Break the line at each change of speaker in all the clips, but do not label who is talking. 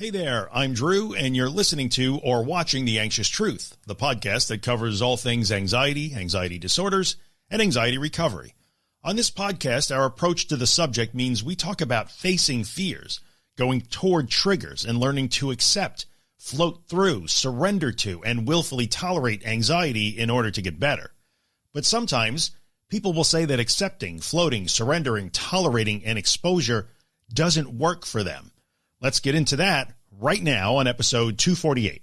Hey there, I'm Drew, and you're listening to or watching The Anxious Truth, the podcast that covers all things anxiety, anxiety disorders, and anxiety recovery. On this podcast, our approach to the subject means we talk about facing fears, going toward triggers, and learning to accept, float through, surrender to, and willfully tolerate anxiety in order to get better. But sometimes people will say that accepting, floating, surrendering, tolerating, and exposure doesn't work for them. Let's get into that right now on episode 248.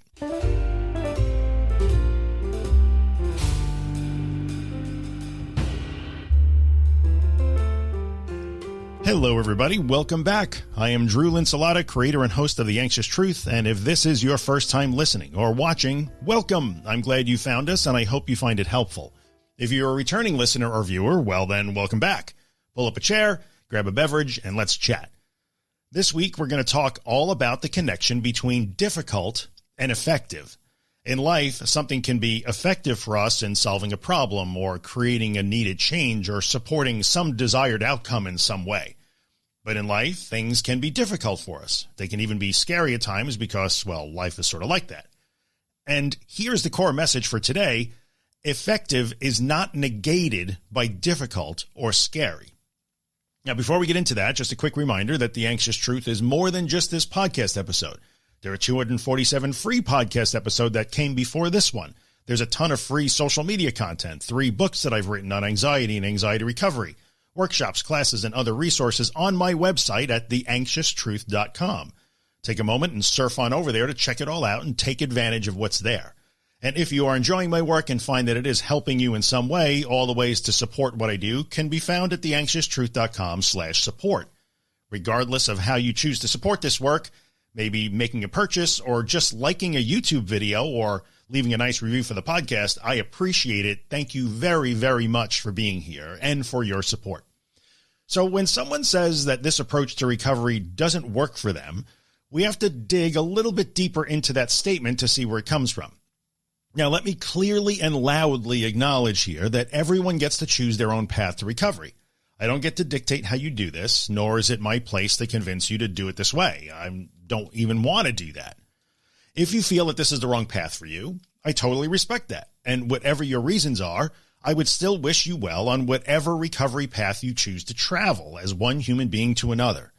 Hello, everybody. Welcome back. I am Drew Linsalata, creator and host of The Anxious Truth. And if this is your first time listening or watching, welcome. I'm glad you found us and I hope you find it helpful. If you're a returning listener or viewer, well, then welcome back. Pull up a chair, grab a beverage, and let's chat. This week, we're going to talk all about the connection between difficult and effective. In life, something can be effective for us in solving a problem or creating a needed change or supporting some desired outcome in some way. But in life, things can be difficult for us. They can even be scary at times because, well, life is sort of like that. And here's the core message for today. Effective is not negated by difficult or scary. Now, before we get into that, just a quick reminder that The Anxious Truth is more than just this podcast episode. There are 247 free podcast episodes that came before this one. There's a ton of free social media content, three books that I've written on anxiety and anxiety recovery, workshops, classes, and other resources on my website at theanxioustruth.com. Take a moment and surf on over there to check it all out and take advantage of what's there. And if you are enjoying my work and find that it is helping you in some way, all the ways to support what I do can be found at theanxioustruth.com slash support. Regardless of how you choose to support this work, maybe making a purchase or just liking a YouTube video or leaving a nice review for the podcast, I appreciate it. Thank you very, very much for being here and for your support. So when someone says that this approach to recovery doesn't work for them, we have to dig a little bit deeper into that statement to see where it comes from. Now, let me clearly and loudly acknowledge here that everyone gets to choose their own path to recovery. I don't get to dictate how you do this, nor is it my place to convince you to do it this way. I don't even want to do that. If you feel that this is the wrong path for you, I totally respect that. And whatever your reasons are, I would still wish you well on whatever recovery path you choose to travel as one human being to another.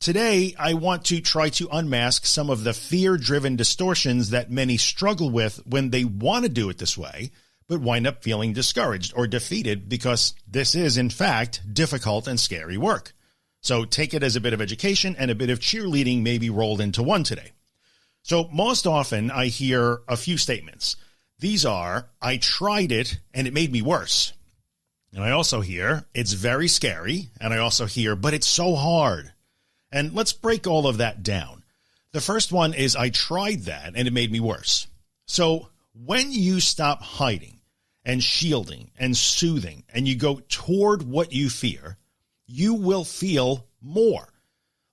Today, I want to try to unmask some of the fear-driven distortions that many struggle with when they want to do it this way, but wind up feeling discouraged or defeated because this is, in fact, difficult and scary work. So take it as a bit of education and a bit of cheerleading maybe rolled into one today. So most often I hear a few statements. These are, I tried it and it made me worse. And I also hear, it's very scary. And I also hear, but it's so hard. And let's break all of that down. The first one is I tried that and it made me worse. So when you stop hiding and shielding and soothing and you go toward what you fear, you will feel more.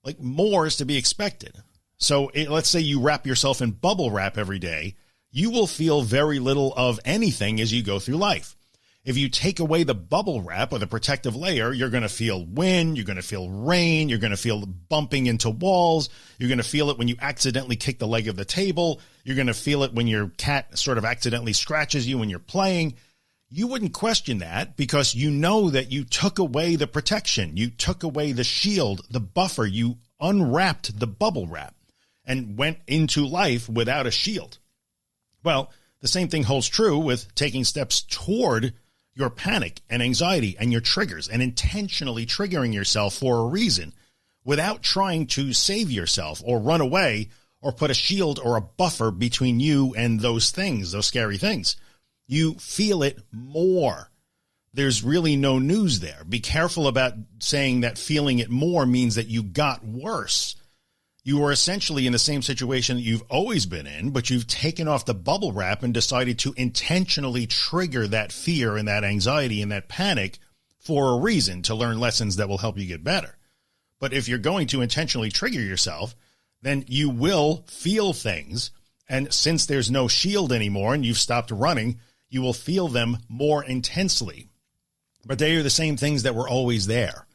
Like more is to be expected. So it, let's say you wrap yourself in bubble wrap every day, you will feel very little of anything as you go through life. If you take away the bubble wrap or the protective layer, you're going to feel wind, you're going to feel rain, you're going to feel bumping into walls, you're going to feel it when you accidentally kick the leg of the table, you're going to feel it when your cat sort of accidentally scratches you when you're playing. You wouldn't question that because you know that you took away the protection, you took away the shield, the buffer, you unwrapped the bubble wrap and went into life without a shield. Well, the same thing holds true with taking steps toward your panic and anxiety and your triggers and intentionally triggering yourself for a reason without trying to save yourself or run away or put a shield or a buffer between you and those things, those scary things. You feel it more. There's really no news there. Be careful about saying that feeling it more means that you got worse you are essentially in the same situation that you've always been in, but you've taken off the bubble wrap and decided to intentionally trigger that fear and that anxiety and that panic for a reason to learn lessons that will help you get better. But if you're going to intentionally trigger yourself, then you will feel things. And since there's no shield anymore and you've stopped running, you will feel them more intensely. But they are the same things that were always there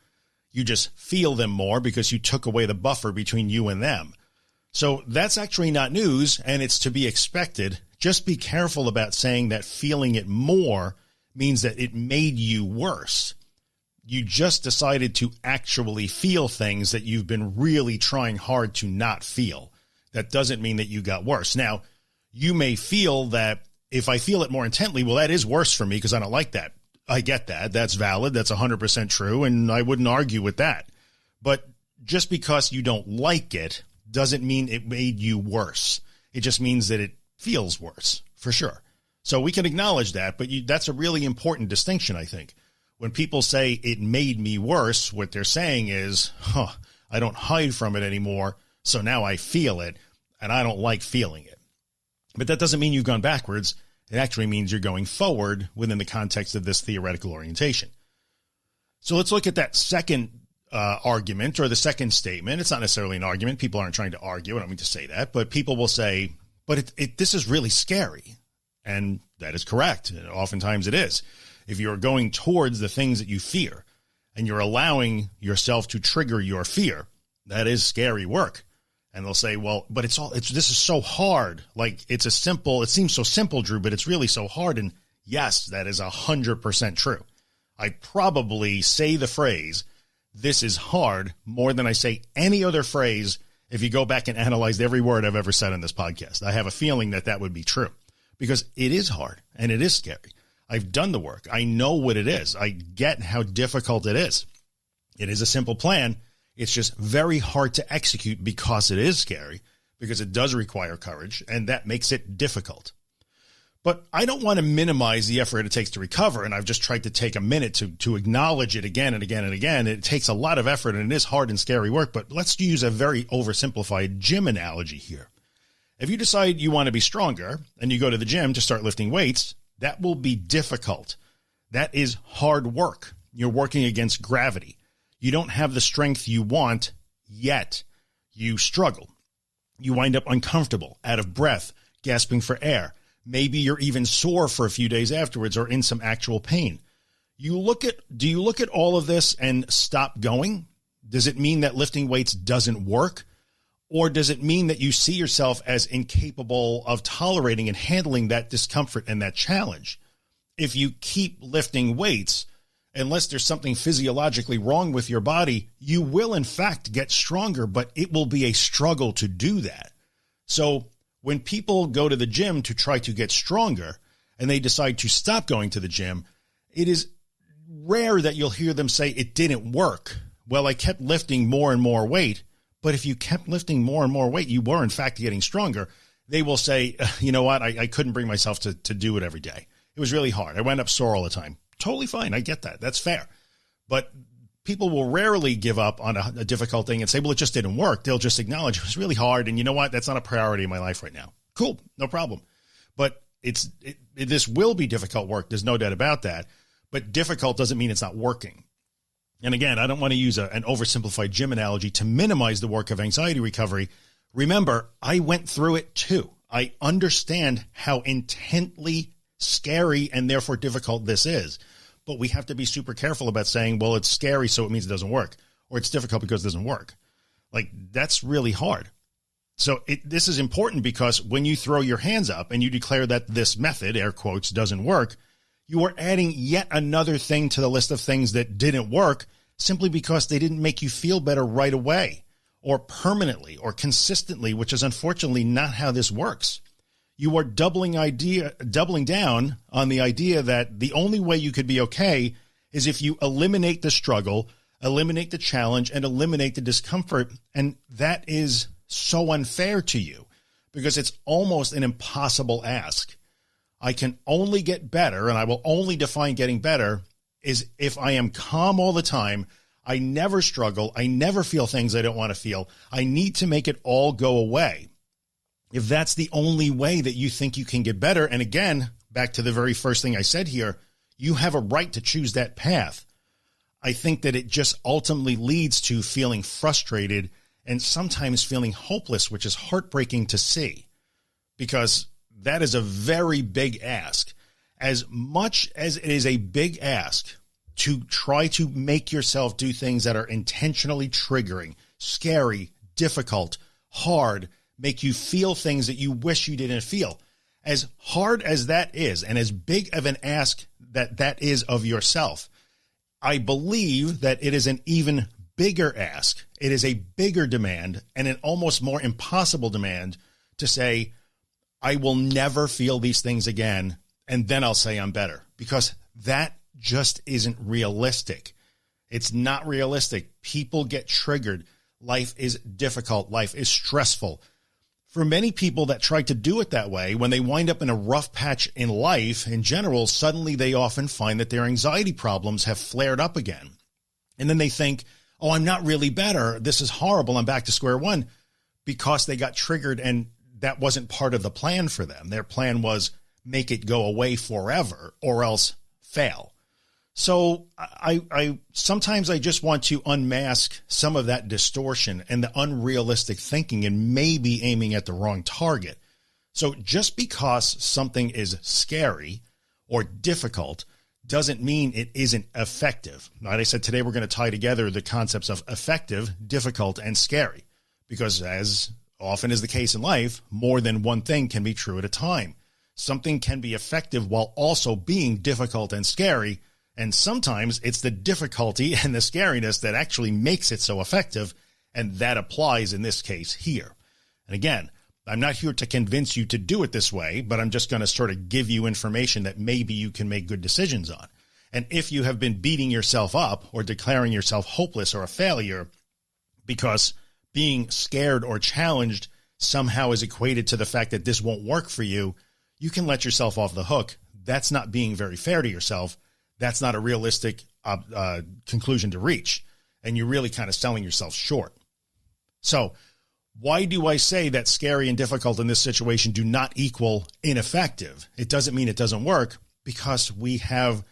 You just feel them more because you took away the buffer between you and them. So that's actually not news and it's to be expected. Just be careful about saying that feeling it more means that it made you worse. You just decided to actually feel things that you've been really trying hard to not feel. That doesn't mean that you got worse. Now, you may feel that if I feel it more intently, well, that is worse for me because I don't like that. I get that. That's valid. That's 100% true. And I wouldn't argue with that. But just because you don't like it doesn't mean it made you worse. It just means that it feels worse for sure. So we can acknowledge that, but you, that's a really important distinction, I think. When people say it made me worse, what they're saying is, huh, I don't hide from it anymore. So now I feel it and I don't like feeling it. But that doesn't mean you've gone backwards. It actually means you're going forward within the context of this theoretical orientation. So let's look at that second uh, argument or the second statement. It's not necessarily an argument. People aren't trying to argue. I don't mean to say that, but people will say, but it, it, this is really scary. And that is correct. Oftentimes it is. If you're going towards the things that you fear and you're allowing yourself to trigger your fear, that is scary work. And they'll say, well, but it's all, it's, this is so hard. Like it's a simple, it seems so simple, Drew, but it's really so hard. And yes, that is a hundred percent true. I probably say the phrase, this is hard more than I say any other phrase. If you go back and analyze every word I've ever said on this podcast, I have a feeling that that would be true because it is hard and it is scary. I've done the work. I know what it is. I get how difficult it is. It is a simple plan. It's just very hard to execute because it is scary, because it does require courage, and that makes it difficult. But I don't want to minimize the effort it takes to recover. And I've just tried to take a minute to, to acknowledge it again and again and again. It takes a lot of effort and it is hard and scary work, but let's use a very oversimplified gym analogy here. If you decide you want to be stronger and you go to the gym to start lifting weights, that will be difficult. That is hard work. You're working against gravity. You don't have the strength you want yet. You struggle. You wind up uncomfortable, out of breath, gasping for air Maybe you're even sore for a few days afterwards or in some actual pain. You look at, do you look at all of this and stop going? Does it mean that lifting weights doesn't work? Or does it mean that you see yourself as incapable of tolerating and handling that discomfort and that challenge? If you keep lifting weights, unless there's something physiologically wrong with your body, you will in fact get stronger, but it will be a struggle to do that. So when people go to the gym to try to get stronger and they decide to stop going to the gym, it is rare that you'll hear them say it didn't work. Well, I kept lifting more and more weight, but if you kept lifting more and more weight, you were in fact getting stronger. They will say, you know what? I, I couldn't bring myself to, to do it every day. It was really hard. I went up sore all the time. Totally fine. I get that. That's fair. But people will rarely give up on a, a, difficult thing and say, well, it just didn't work. They'll just acknowledge it was really hard. And you know what? That's not a priority in my life right now. Cool. No problem. But it's, it, it, this will be difficult work. There's no doubt about that. But difficult doesn't mean it's not working. And again, I don't want to use a, an oversimplified gym analogy to minimize the work of anxiety recovery. Remember, I went through it too. I understand how intently scary and therefore difficult this is but we have to be super careful about saying, well, it's scary, so it means it doesn't work, or it's difficult because it doesn't work. Like that's really hard. So it, this is important because when you throw your hands up and you declare that this method, air quotes, doesn't work, you are adding yet another thing to the list of things that didn't work simply because they didn't make you feel better right away or permanently or consistently, which is unfortunately not how this works you are doubling idea, doubling down on the idea that the only way you could be okay is if you eliminate the struggle, eliminate the challenge and eliminate the discomfort. And that is so unfair to you because it's almost an impossible ask. I can only get better and I will only define getting better is if I am calm all the time. I never struggle. I never feel things I don't want to feel. I need to make it all go away if that's the only way that you think you can get better. And again, back to the very first thing I said here, you have a right to choose that path. I think that it just ultimately leads to feeling frustrated and sometimes feeling hopeless, which is heartbreaking to see because that is a very big ask. As much as it is a big ask to try to make yourself do things that are intentionally triggering, scary, difficult, hard, make you feel things that you wish you didn't feel. As hard as that is, and as big of an ask that that is of yourself, I believe that it is an even bigger ask. It is a bigger demand and an almost more impossible demand to say, I will never feel these things again. And then I'll say I'm better because that just isn't realistic. It's not realistic. People get triggered. Life is difficult. Life is stressful. For many people that try to do it that way, when they wind up in a rough patch in life in general, suddenly they often find that their anxiety problems have flared up again. And then they think, oh, I'm not really better. This is horrible. I'm back to square one because they got triggered and that wasn't part of the plan for them. Their plan was make it go away forever or else fail. So I, I sometimes I just want to unmask some of that distortion and the unrealistic thinking and maybe aiming at the wrong target. So just because something is scary or difficult doesn't mean it isn't effective. Like I said, today we're going to tie together the concepts of effective, difficult, and scary, because as often is the case in life, more than one thing can be true at a time. Something can be effective while also being difficult and scary and sometimes it's the difficulty and the scariness that actually makes it so effective. And that applies in this case here. And again, I'm not here to convince you to do it this way, but I'm just going to sort of give you information that maybe you can make good decisions on. And if you have been beating yourself up or declaring yourself hopeless or a failure because being scared or challenged somehow is equated to the fact that this won't work for you, you can let yourself off the hook. That's not being very fair to yourself that's not a realistic uh, uh, conclusion to reach. And you're really kind of selling yourself short. So why do I say that scary and difficult in this situation do not equal ineffective? It doesn't mean it doesn't work because we have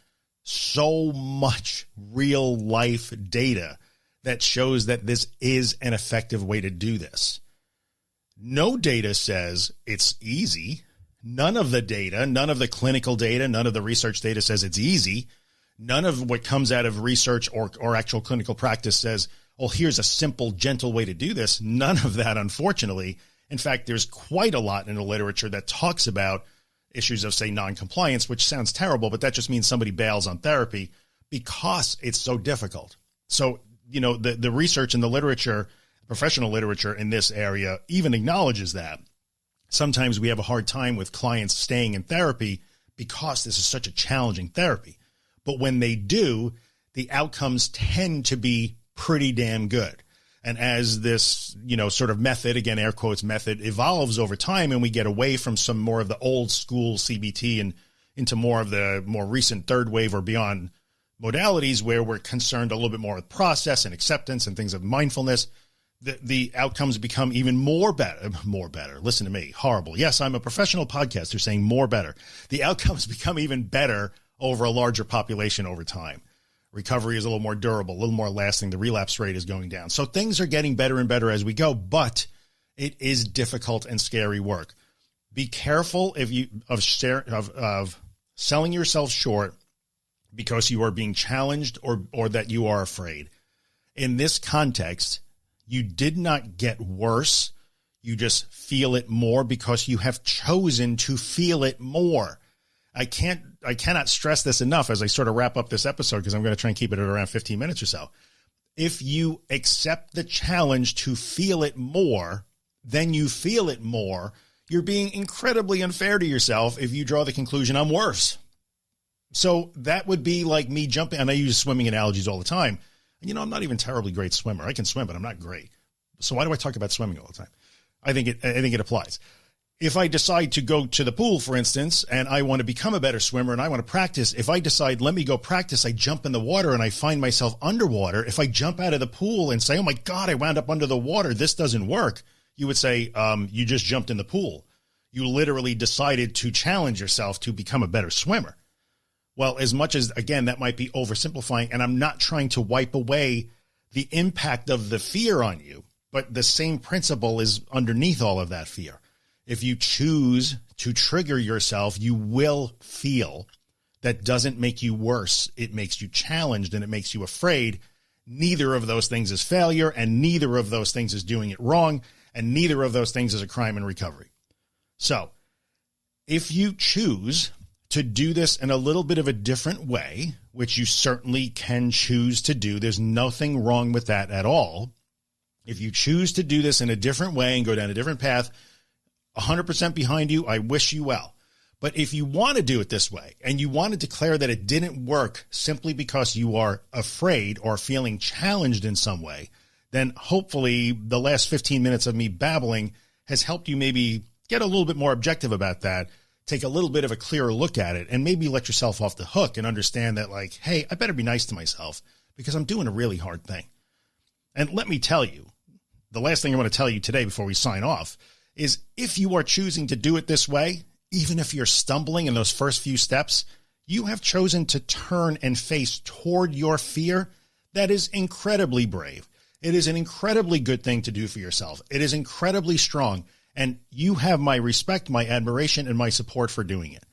so much real life data that shows that this is an effective way to do this. No data says it's easy. None of the data, none of the clinical data, none of the research data says it's easy. None of what comes out of research or, or actual clinical practice says, oh, here's a simple, gentle way to do this. None of that, unfortunately. In fact, there's quite a lot in the literature that talks about issues of, say, noncompliance, which sounds terrible, but that just means somebody bails on therapy because it's so difficult. So, you know, the, the research and the literature, professional literature in this area even acknowledges that. Sometimes we have a hard time with clients staying in therapy because this is such a challenging therapy. But when they do, the outcomes tend to be pretty damn good. And as this, you know, sort of method, again, air quotes method evolves over time and we get away from some more of the old school CBT and into more of the more recent third wave or beyond modalities where we're concerned a little bit more with process and acceptance and things of mindfulness, the, the outcomes become even more better, more better. Listen to me. Horrible. Yes, I'm a professional podcaster saying more better. The outcomes become even better over a larger population over time. Recovery is a little more durable, a little more lasting. The relapse rate is going down. So things are getting better and better as we go, but it is difficult and scary work. Be careful if you of share of, of selling yourself short because you are being challenged or or that you are afraid. In this context, you did not get worse. You just feel it more because you have chosen to feel it more. I can't, I cannot stress this enough as I sort of wrap up this episode because I'm going to try and keep it at around 15 minutes or so. If you accept the challenge to feel it more, then you feel it more. You're being incredibly unfair to yourself if you draw the conclusion I'm worse. So that would be like me jumping, and I use swimming analogies all the time. And you know, I'm not even terribly great swimmer. I can swim, but I'm not great. So why do I talk about swimming all the time? I think it, I think it applies if I decide to go to the pool, for instance, and I want to become a better swimmer and I want to practice, if I decide, let me go practice, I jump in the water and I find myself underwater. If I jump out of the pool and say, oh my God, I wound up under the water, this doesn't work. You would say, um, you just jumped in the pool. You literally decided to challenge yourself to become a better swimmer. Well, as much as, again, that might be oversimplifying, and I'm not trying to wipe away the impact of the fear on you, but the same principle is underneath all of that fear if you choose to trigger yourself, you will feel that doesn't make you worse. It makes you challenged and it makes you afraid. Neither of those things is failure and neither of those things is doing it wrong and neither of those things is a crime in recovery. So if you choose to do this in a little bit of a different way, which you certainly can choose to do, there's nothing wrong with that at all. If you choose to do this in a different way and go down a different path, 100% behind you, I wish you well. But if you want to do it this way and you want to declare that it didn't work simply because you are afraid or feeling challenged in some way, then hopefully the last 15 minutes of me babbling has helped you maybe get a little bit more objective about that, take a little bit of a clearer look at it and maybe let yourself off the hook and understand that like, Hey, I better be nice to myself because I'm doing a really hard thing. And let me tell you, the last thing I want to tell you today before we sign off is if you are choosing to do it this way, even if you're stumbling in those first few steps, you have chosen to turn and face toward your fear. That is incredibly brave. It is an incredibly good thing to do for yourself. It is incredibly strong and you have my respect, my admiration, and my support for doing it.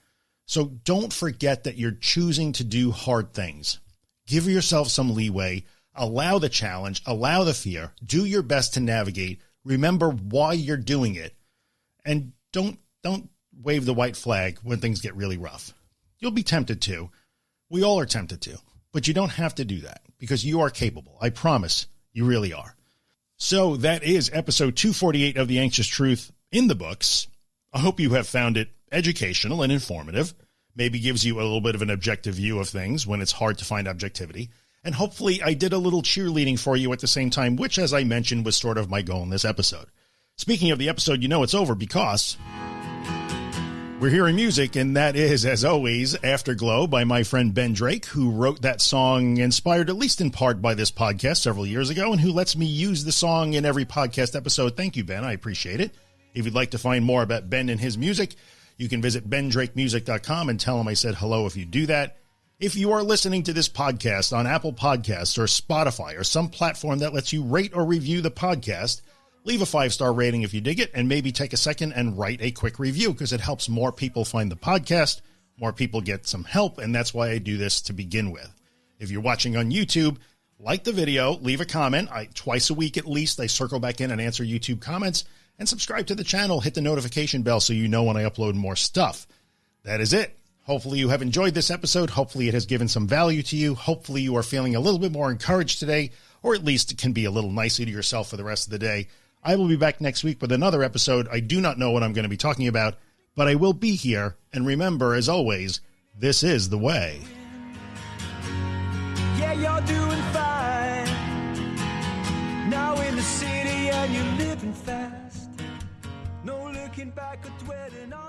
So don't forget that you're choosing to do hard things. Give yourself some leeway, allow the challenge, allow the fear, do your best to navigate. Remember why you're doing it and don't, don't wave the white flag when things get really rough. You'll be tempted to. We all are tempted to, but you don't have to do that because you are capable. I promise you really are. So that is episode 248 of The Anxious Truth in the books. I hope you have found it educational and informative, maybe gives you a little bit of an objective view of things when it's hard to find objectivity. And hopefully I did a little cheerleading for you at the same time, which, as I mentioned, was sort of my goal in this episode. Speaking of the episode, you know it's over because we're hearing music, and that is, as always, Afterglow by my friend Ben Drake, who wrote that song inspired at least in part by this podcast several years ago, and who lets me use the song in every podcast episode. Thank you, Ben. I appreciate it. If you'd like to find more about Ben and his music, you can visit bendrakemusic.com and tell him I said hello if you do that. If you are listening to this podcast on Apple Podcasts or Spotify or some platform that lets you rate or review the podcast, leave a five star rating if you dig it, and maybe take a second and write a quick review because it helps more people find the podcast. More people get some help, and that's why I do this to begin with. If you're watching on YouTube, like the video, leave a comment. I twice a week at least, I circle back in and answer YouTube comments and subscribe to the channel. Hit the notification bell so you know when I upload more stuff. That is it. Hopefully you have enjoyed this episode. Hopefully it has given some value to you. Hopefully you are feeling a little bit more encouraged today, or at least it can be a little nicer to yourself for the rest of the day. I will be back next week with another episode. I do not know what I'm going to be talking about, but I will be here. And remember, as always, this is the way. Yeah, you're doing fine. Now in the city and you're living fast. No looking back or dwelling on.